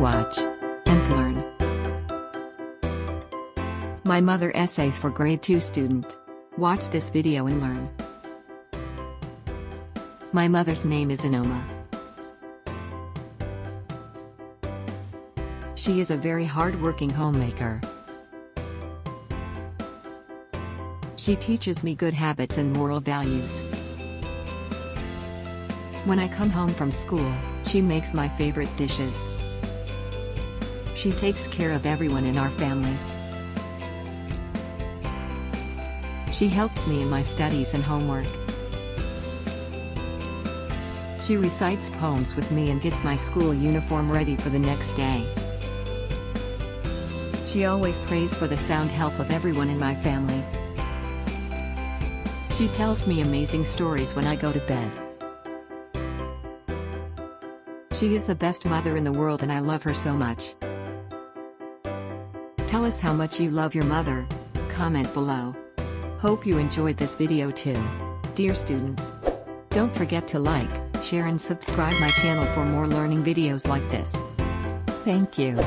watch and learn. My mother essay for grade 2 student. Watch this video and learn. My mother's name is Inoma. She is a very hard-working homemaker. She teaches me good habits and moral values. When I come home from school, she makes my favorite dishes. She takes care of everyone in our family. She helps me in my studies and homework. She recites poems with me and gets my school uniform ready for the next day. She always prays for the sound health of everyone in my family. She tells me amazing stories when I go to bed. She is the best mother in the world and I love her so much. Tell us how much you love your mother. Comment below. Hope you enjoyed this video too. Dear students. Don't forget to like, share and subscribe my channel for more learning videos like this. Thank you.